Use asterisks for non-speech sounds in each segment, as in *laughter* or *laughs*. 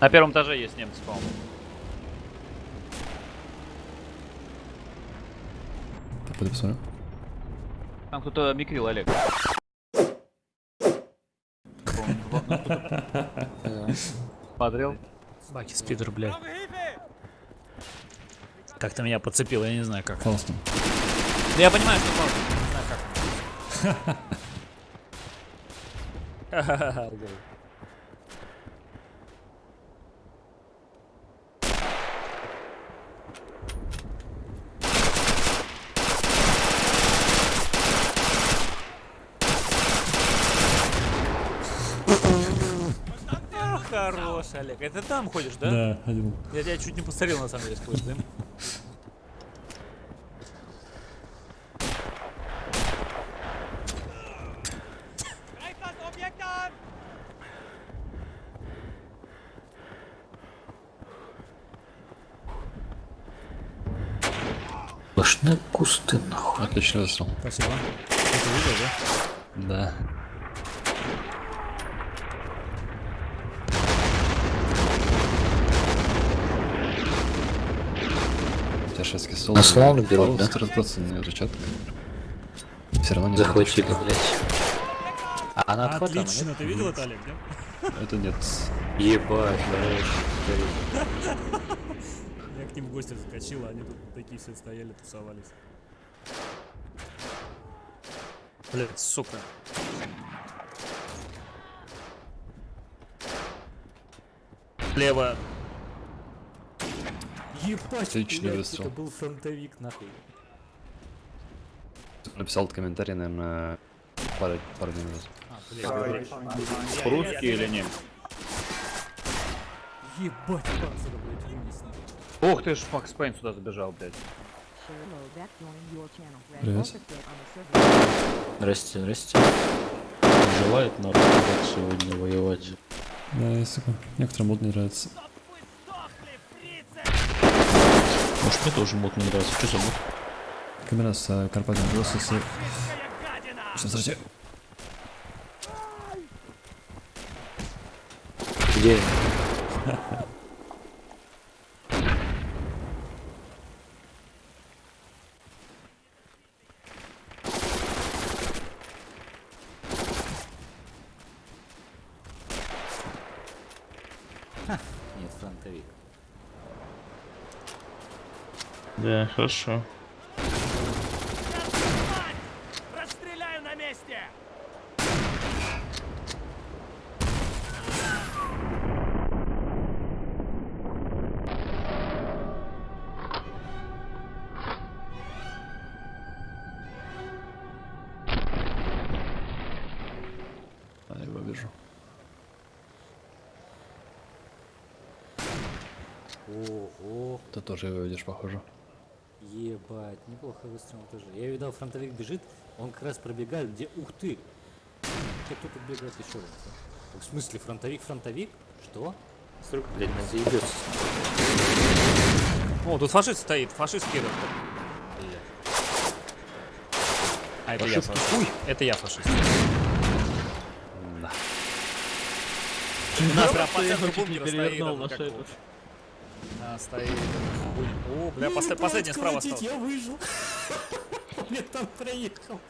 На первом этаже есть немцы, по-моему. Так, пойду посмотрю. Там кто-то микрил, Олег. Смотрел? Баки спидер, блядь. Как-то меня подцепило, я не знаю как. Фаустом. Да я понимаю, что палка, не знаю как. Хорош, Олег. Это там ходишь, да? Да, один. Я тебя чуть не посмотрел, на самом деле, сквозь дым. Сплошные кусты, нахуй. Отлично выстрел. Спасибо. Ты видел, да? Да. Шведский стол. На слон берут, да? Разбраться на зачатка. Все равно не Захватили, блядь. А она отхватана, Отлично, ты видел это, Олег, да? Это нет. Ебать, блядь. Я к ним в гости заскочил, а они тут такие все стояли, тусовались. Блять, сука. Слева. Ебать, Отличный блядь, выстрел. это был фронтовик, нахуй. Написал этот комментарий, наверное, пару, пару назад. А, блядь, Русский или немец? ебать, панцирь, блядь, вынес, нахуй. Ух ты ж, Макс Пейн сюда забежал, блядь. Привет. Здрасте, здрасте. Желает народ сегодня воевать. Да, есть такое. Некоторым мод не нравится. Может мне тоже мод не нравится. Что за мод? Камера с э, Карпатом голоса с... Сейчас, подожди. Где? Нет, фронтовик. Да, хорошо. Расстреляю на месте! А, я его вижу. Ого, Ты тоже его видишь, похоже. Ебать, неплохо выстрел тоже. Я видал, фронтовик бежит, он как раз пробегает, где... Ух ты! Хотя кто тут бегает еще раз? В смысле, фронтовик, фронтовик? Что? Столько, блядь, нас заебется. О, тут фашист стоит, фашист кидает. А это я фашист. Ой, это я фашист. Да. Нас прям по центру бункера стоит. А, стоит. О, бля, посл- последний справа остался. Я выжил. *laughs* Я там проехал.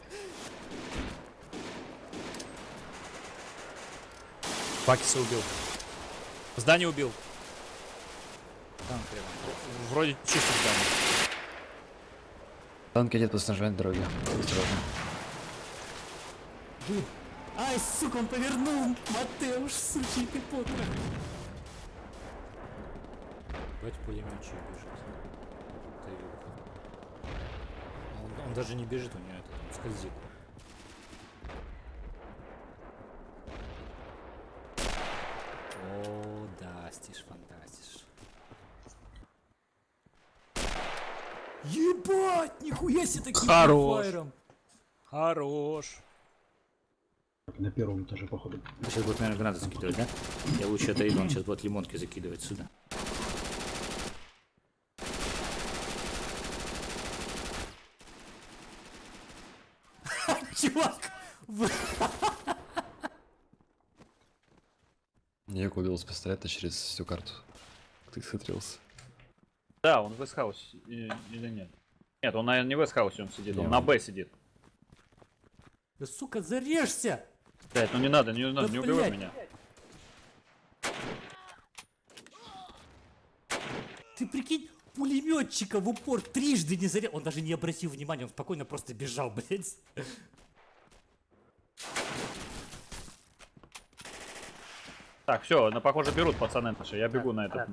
Бакиса убил. Здание убил. Танк рядом. Вроде чисто здание. Танк идет по снижению дороги. Осторожно. Ай, сука, он повернул! Матеуш, сучий ты потрох! Бать пулеметчик бежит. Ты он, он даже не бежит, у него это он скользит. О, да, стиш фантастиш. Ебать, нихуя себе таким Хорош. Хорош! На первом этаже, походу. Сейчас будет, наверное, гранаты закидывать, да? Я лучше отойду, он сейчас будет лимонки закидывать сюда. Чувак! Я убил с пистолета через всю карту. Ты смотрелся. Да, он в Вестхаусе или нет? Нет, он, наверное, не в Вестхаусе он сидит, он Не, на он- Б сидит. Да сука, зарежься! Блять, ну не надо, не надо, Да не убивай блядь. меня. Ты прикинь, пулеметчика в упор трижды не зарезал. Он даже не обратил внимания, он спокойно просто бежал, *laughs* блядь. Так, все, ну похоже берут пацаны наши, я бегу на этот.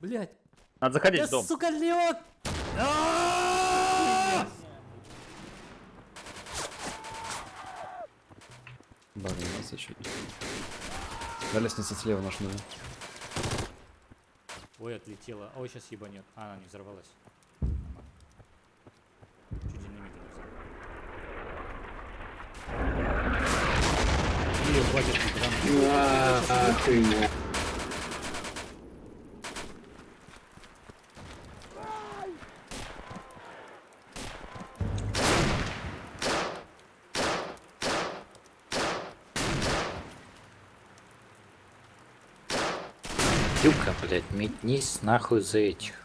Блядь. Надо заходить Да в дом. сука, лед! Не нас чуть. Да, лестница слева наш нужен. Ой, отлетела. Ой, сейчас ебанет. А, она не взорвалась. Чуть динамита не хватит гранат. Юка, блядь, метнись нахуй за этих.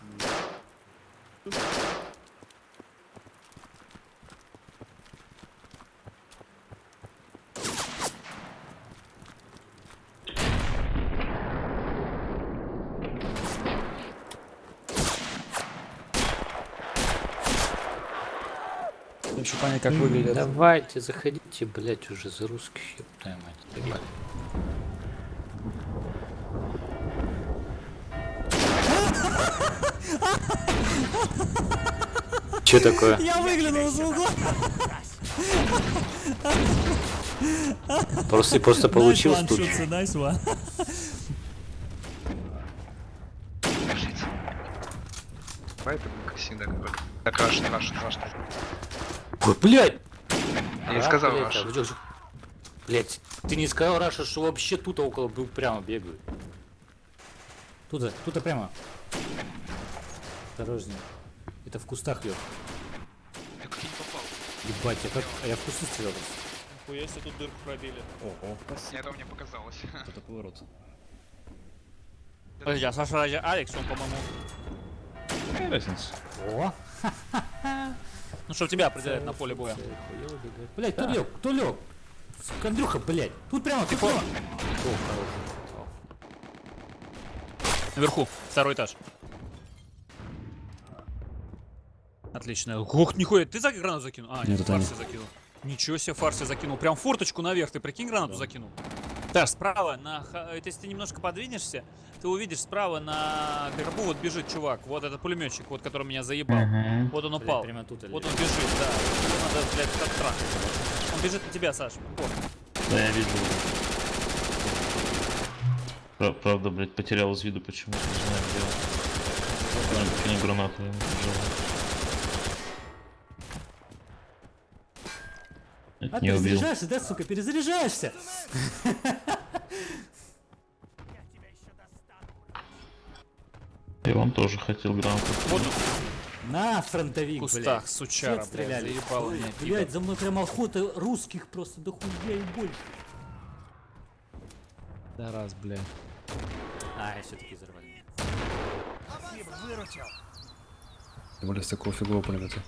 Хочу понять, как выглядит. Давайте, заходите, блядь, уже за русских, ёб твою мать. Ебать. Че такое? Я выглянул из угла. Просто, просто получил Nice one, тут. nice. Давай это как всегда какой-то. Так, раш, раш, раш. Ой, Блядь! Я не А, сказал блядь, раш. а, блядь, ты не сказал, Раша, что вообще тут около был прямо бегают. Тут, тут прямо. Осторожнее. Это в кустах, Лёх. Я как не попал. Ебать, я, как... а я в кусты стрелял. Хуя себе тут дырку пробили. Ого, Мне этого не показалось. *laughs* это поворот. Подожди, а Саша ради Алекс, он, по-моему... Какая разница? О! Ну что, тебя определяет на поле боя. Блять, кто лег? Кто лег? Сука, Андрюха, блять. Тут прямо, тут прямо. Наверху, второй этаж. Отлично. Ох, нихуя, ты за гранату закинул? А, Нет, фарси закинул. Ничего себе, фарси закинул. Прям форточку наверх, ты прикинь, гранату закинул. Так, справа, на, ха- это если ты немножко подвинешься, ты увидишь справа на горбу вот бежит чувак. Вот этот пулеметчик, вот который меня заебал. Вот он упал. прямо тут или- Вот он бежит, да. Его надо, блядь, оттрахать. Он бежит на тебя, Саш. Вот. Да, я видел. Пра- Правда, блядь, потерял из виду почему-то, не знаю где. он. Не гранату ему тяжело. А Не убил. перезаряжаешься, да, сука, перезаряжаешься. Я вам тоже хотел гранату. Вот На фронтовик, в кустах, блядь. сучара, блядь, стреляли. заебало меня. Блять, за мной прям охота русских просто до хуя и больше. Да раз, бля. А, я все-таки взорвали. Тем более с такого фигового пулемета.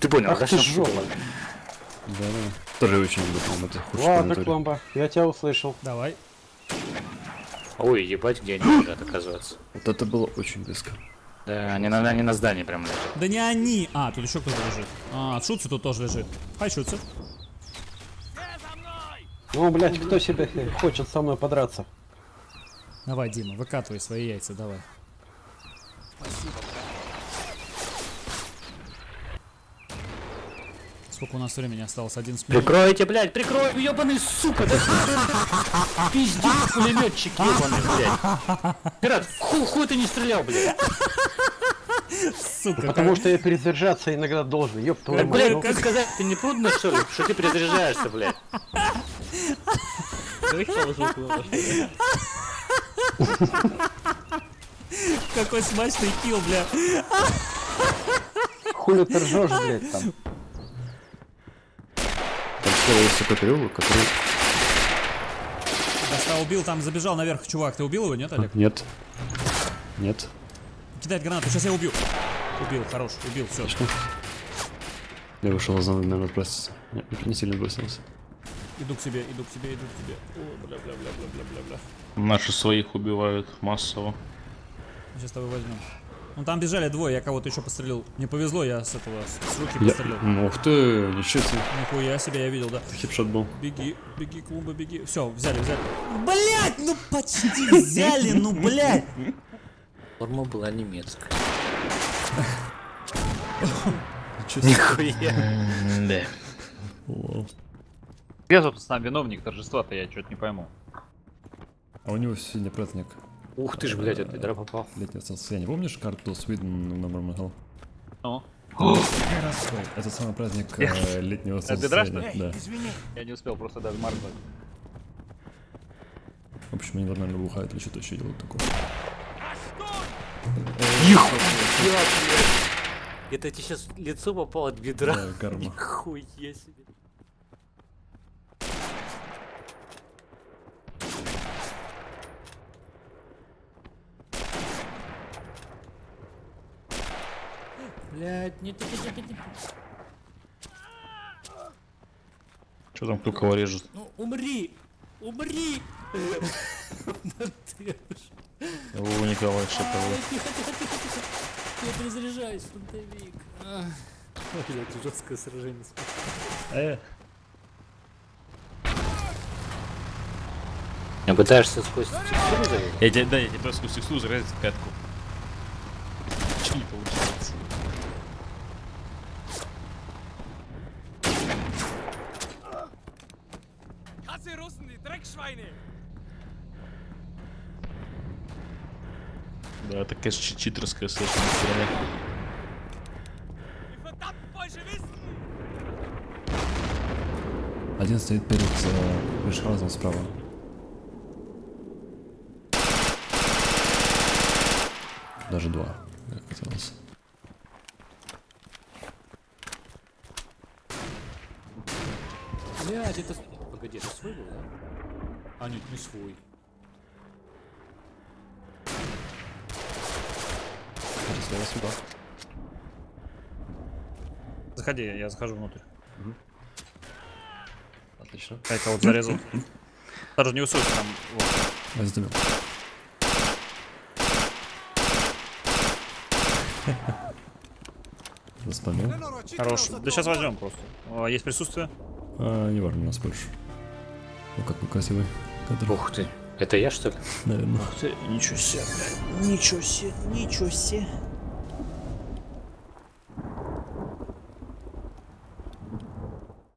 Ты понял, Ах ты жопа. Да, да. Тоже очень люблю. Худший Ладно. Кломба, я тебя услышал. Давай. Ой, ебать, где они лежат, оказывается. Вот это было очень близко. Да, они на, они на здании прям лежат. Да не они. А, тут еще кто-то лежит. А, Шутцы тут тоже лежит. Хай, Шутцы. Ну, блядь, кто себе хочет со мной подраться? Давай, Дима, выкатывай свои яйца, давай. Сколько у нас времени осталось? 11 минут. Прикройте, блядь, прикрой, ебаный сука, да *laughs* Пиздец, пулеметчик ебаный, блядь. Пират, хуй, хуй ты не стрелял, блядь. Сука, Потому что я перезаряжаться иногда должен, ёб твою Так, мать. блядь, ну. как сказать, ты не трудно, что ли, что ты перезаряжаешься, блядь? какой смачный килл, бля. Хули ты ржешь, блядь, там. Переулок, который... Да Теста убил, там забежал наверх чувак. Ты убил его, нет, Олег? Нет. Нет. Кидает гранату, сейчас я убью. Убил, хорош, убил, все. Я вышел из зоны, наверное, броситься. Нет, не сильно бросился. Иду к себе, иду к тебе, иду к тебе. О, бля, бля, бля, бля, бля, бля, бля. Наши своих убивают массово. Сейчас с тобой возьмем. Ну там бежали двое, я кого-то еще пострелил. Мне повезло, я с этого, с, руки Я... пострелил. Ух ты, ничего себе. Нихуя себе, я видел, да. Хипшот был. Беги, беги, клумба, беги. Все, взяли, взяли. Блять, ну почти *laughs* взяли, ну блять. Форма была немецкая. Да. Лол. Где, собственно, виновник торжества-то, я что-то не пойму. А у него сегодня праздник Ух ты ж, блядь, от ведра попал. летнего состояния. Помнишь карту Sweden на Мармахал? Ну, Это самый праздник э, летнего бедра, солнцестояния. Да. я не успел просто даже моргнуть. В общем, они нормально бухают или что-то еще делают такое. Это тебе сейчас лицо попало от бедра. Да, карма. Нихуя себе. Блядь, нет, нет, нет, нет, нет. Что там, кто кого режет? Ну, умри! Умри! Вова Николай Шатовой. Я перезаряжаюсь, фронтовик. Ах. Блядь, жесткое сражение. Э, А пытаешься сквозь текстуру залезть? Я тебе, да, я тебе просто сквозь текстуру. Чего не получается? Да, это, конечно, чи- читерская с этой стороны. Один стоит перед э, Вишхаузом справа. Даже два, как казалось. Блядь, это... Погоди, это свой был, да? А, нет, не свой. Слева сюда. Заходи, я захожу внутрь. Отлично. Я кого-то зарезал. Даже не усуйся там. вот. Я задумал. Заспамил. Хорош. Да сейчас возьмем просто. О, есть присутствие? А, не важно, у нас больше. Как, ну красивый кадр, Ух ты. Это я, что ли? наверное. Ничего себе, блядь. Ничего себе, ничего себе.